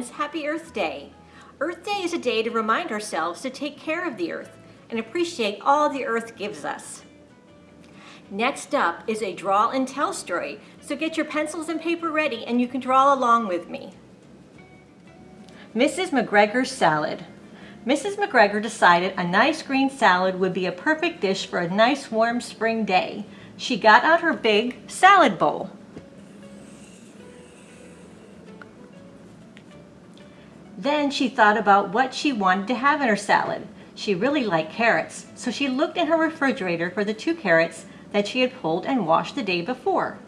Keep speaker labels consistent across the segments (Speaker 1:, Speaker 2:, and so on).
Speaker 1: friends, happy Earth Day. Earth Day is a day to remind ourselves to take care of the earth and appreciate all the earth gives us. Next up is a draw and tell story, so get your pencils and paper ready and you can draw along with me. Mrs. McGregor's salad. Mrs. McGregor decided a nice green salad would be a perfect dish for a nice warm spring day. She got out her big salad bowl. Then she thought about what she wanted to have in her salad. She really liked carrots, so she looked in her refrigerator for the two carrots that she had pulled and washed the day before.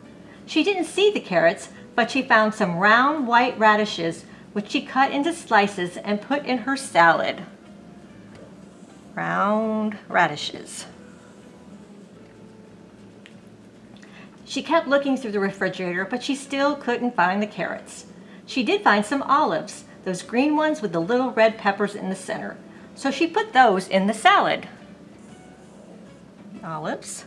Speaker 1: She didn't see the carrots, but she found some round white radishes which she cut into slices and put in her salad. Round radishes. She kept looking through the refrigerator, but she still couldn't find the carrots. She did find some olives, those green ones with the little red peppers in the center. So she put those in the salad. Olives.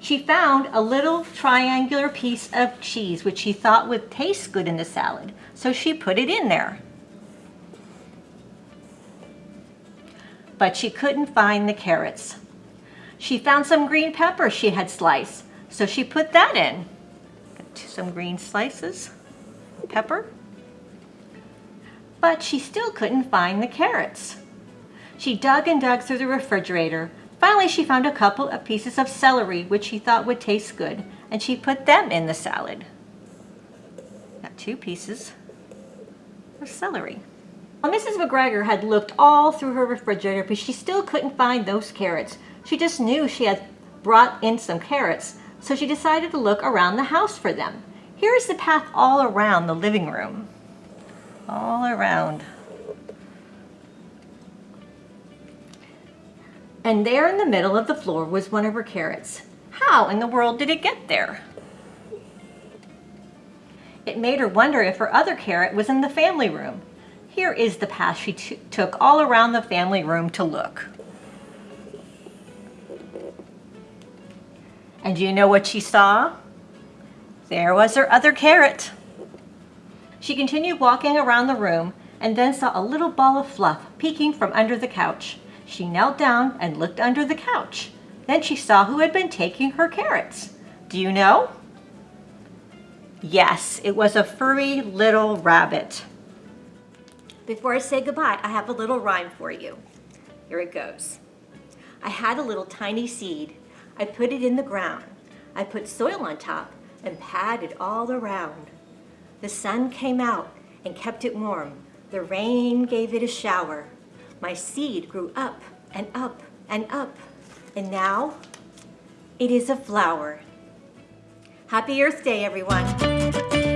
Speaker 1: She found a little triangular piece of cheese which she thought would taste good in the salad, so she put it in there. But she couldn't find the carrots. She found some green pepper she had sliced, so she put that in. Some green slices, pepper. But she still couldn't find the carrots. She dug and dug through the refrigerator, Finally, she found a couple of pieces of celery, which she thought would taste good, and she put them in the salad. Got two pieces of celery. Well, Mrs. McGregor had looked all through her refrigerator, but she still couldn't find those carrots. She just knew she had brought in some carrots, so she decided to look around the house for them. Here is the path all around the living room. All around. And there in the middle of the floor was one of her carrots. How in the world did it get there? It made her wonder if her other carrot was in the family room. Here is the path she took all around the family room to look. And do you know what she saw? There was her other carrot. She continued walking around the room and then saw a little ball of fluff peeking from under the couch. She knelt down and looked under the couch. Then she saw who had been taking her carrots. Do you know? Yes, it was a furry little rabbit. Before I say goodbye, I have a little rhyme for you. Here it goes. I had a little tiny seed. I put it in the ground. I put soil on top and patted all around. The sun came out and kept it warm. The rain gave it a shower. My seed grew up and up and up, and now it is a flower. Happy Earth Day, everyone.